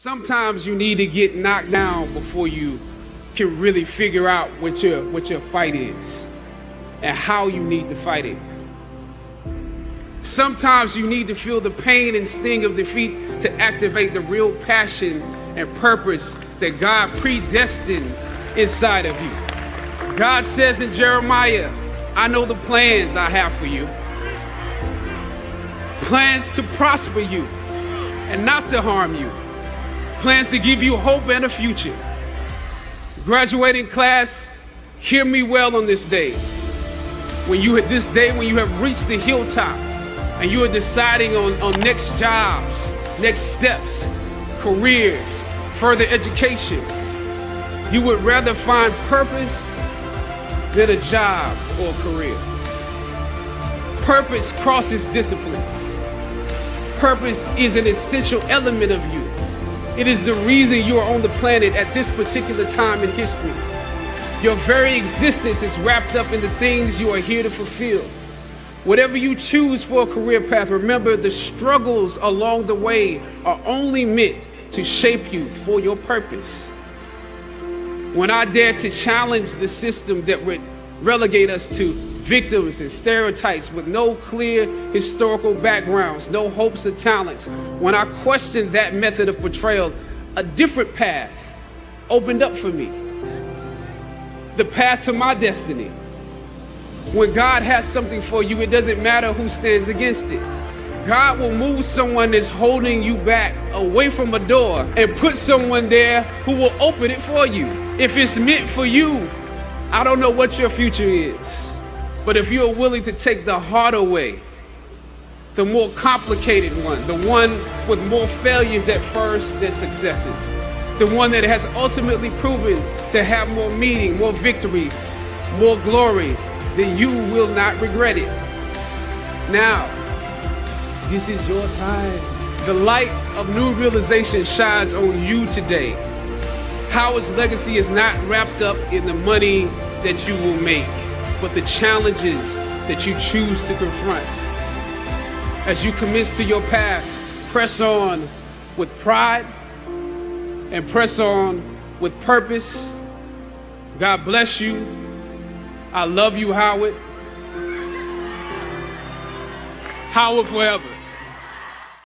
Sometimes you need to get knocked down before you can really figure out what your what your fight is and how you need to fight it. Sometimes you need to feel the pain and sting of defeat to activate the real passion and purpose that God predestined inside of you. God says in Jeremiah, I know the plans I have for you. Plans to prosper you and not to harm you plans to give you hope and a future. Graduating class, hear me well on this day. When you at this day, when you have reached the hilltop and you are deciding on, on next jobs, next steps, careers, further education, you would rather find purpose than a job or a career. Purpose crosses disciplines. Purpose is an essential element of you. It is the reason you are on the planet at this particular time in history. Your very existence is wrapped up in the things you are here to fulfill. Whatever you choose for a career path, remember the struggles along the way are only meant to shape you for your purpose. When I dare to challenge the system that would relegate us to victims and stereotypes with no clear historical backgrounds, no hopes or talents. When I questioned that method of portrayal, a different path opened up for me. The path to my destiny. When God has something for you, it doesn't matter who stands against it. God will move someone that's holding you back away from a door and put someone there who will open it for you. If it's meant for you, I don't know what your future is. But if you're willing to take the harder way, the more complicated one, the one with more failures at first than successes, the one that has ultimately proven to have more meaning, more victory, more glory, then you will not regret it. Now, this is your time. The light of new realization shines on you today. Howard's legacy is not wrapped up in the money that you will make but the challenges that you choose to confront. As you commence to your past, press on with pride and press on with purpose. God bless you. I love you, Howard. Howard forever.